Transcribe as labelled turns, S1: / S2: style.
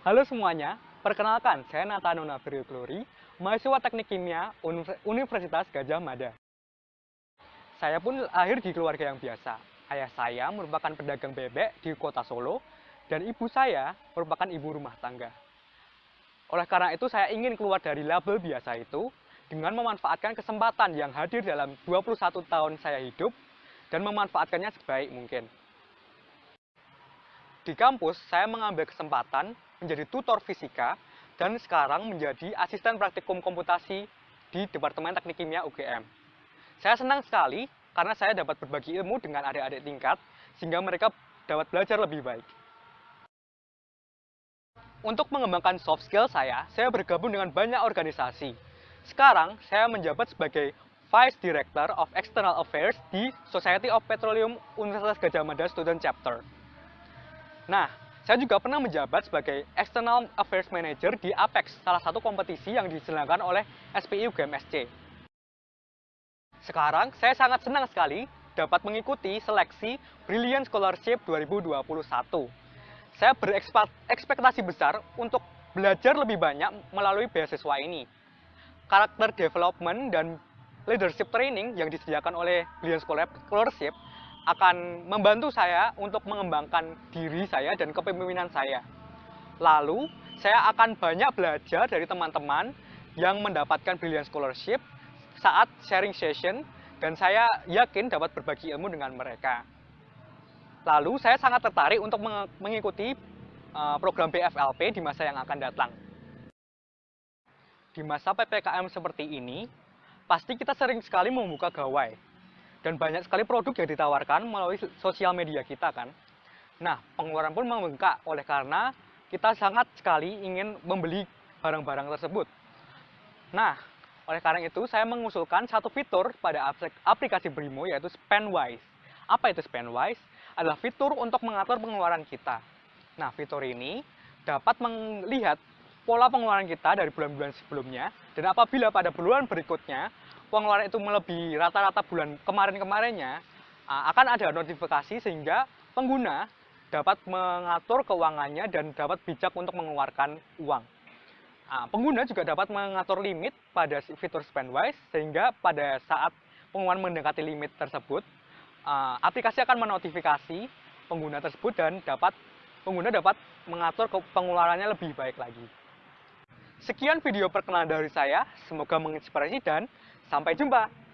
S1: Halo semuanya, perkenalkan saya Natano Nabrio Glory, mahasiswa Teknik Kimia Universitas Gajah Mada. Saya pun lahir di keluarga yang biasa. Ayah saya merupakan pedagang bebek di kota Solo, dan ibu saya merupakan ibu rumah tangga. Oleh karena itu saya ingin keluar dari label biasa itu dengan memanfaatkan kesempatan yang hadir dalam 21 tahun saya hidup dan memanfaatkannya sebaik mungkin. Di kampus, saya mengambil kesempatan menjadi tutor fisika, dan sekarang menjadi asisten praktikum komputasi di Departemen Teknik Kimia UGM. Saya senang sekali karena saya dapat berbagi ilmu dengan adik-adik tingkat, sehingga mereka dapat belajar lebih baik. Untuk mengembangkan soft skill saya, saya bergabung dengan banyak organisasi. Sekarang, saya menjabat sebagai Vice Director of External Affairs di Society of Petroleum Universitas Gajah Mada Student Chapter. Nah, saya juga pernah menjabat sebagai External Affairs Manager di Apex, salah satu kompetisi yang diselenggarakan oleh SPI UGMSC. Sekarang, saya sangat senang sekali dapat mengikuti seleksi Brilliant Scholarship 2021. Saya berekspektasi besar untuk belajar lebih banyak melalui beasiswa ini. Karakter development dan leadership training yang disediakan oleh Brilliant Scholarship akan membantu saya untuk mengembangkan diri saya dan kepemimpinan saya. Lalu, saya akan banyak belajar dari teman-teman yang mendapatkan Brilliant Scholarship saat sharing session dan saya yakin dapat berbagi ilmu dengan mereka. Lalu, saya sangat tertarik untuk mengikuti eh, program BFLP di masa yang akan datang. Di masa PPKM seperti ini, pasti kita sering sekali membuka gawai dan banyak sekali produk yang ditawarkan melalui sosial media kita kan. Nah, pengeluaran pun membengkak oleh karena kita sangat sekali ingin membeli barang-barang tersebut. Nah, oleh karena itu saya mengusulkan satu fitur pada aplikasi Brimo yaitu Spendwise. Apa itu Spendwise? Adalah fitur untuk mengatur pengeluaran kita. Nah, fitur ini dapat melihat pola pengeluaran kita dari bulan-bulan sebelumnya dan apabila pada bulan berikutnya pengeluaran itu melebihi rata-rata bulan kemarin-kemarinnya, akan ada notifikasi sehingga pengguna dapat mengatur keuangannya dan dapat bijak untuk mengeluarkan uang. Pengguna juga dapat mengatur limit pada fitur Spendwise sehingga pada saat pengeluaran mendekati limit tersebut, aplikasi akan menotifikasi pengguna tersebut dan dapat pengguna dapat mengatur pengeluarannya lebih baik lagi. Sekian video perkenalan dari saya, semoga menginspirasi dan Sampai jumpa!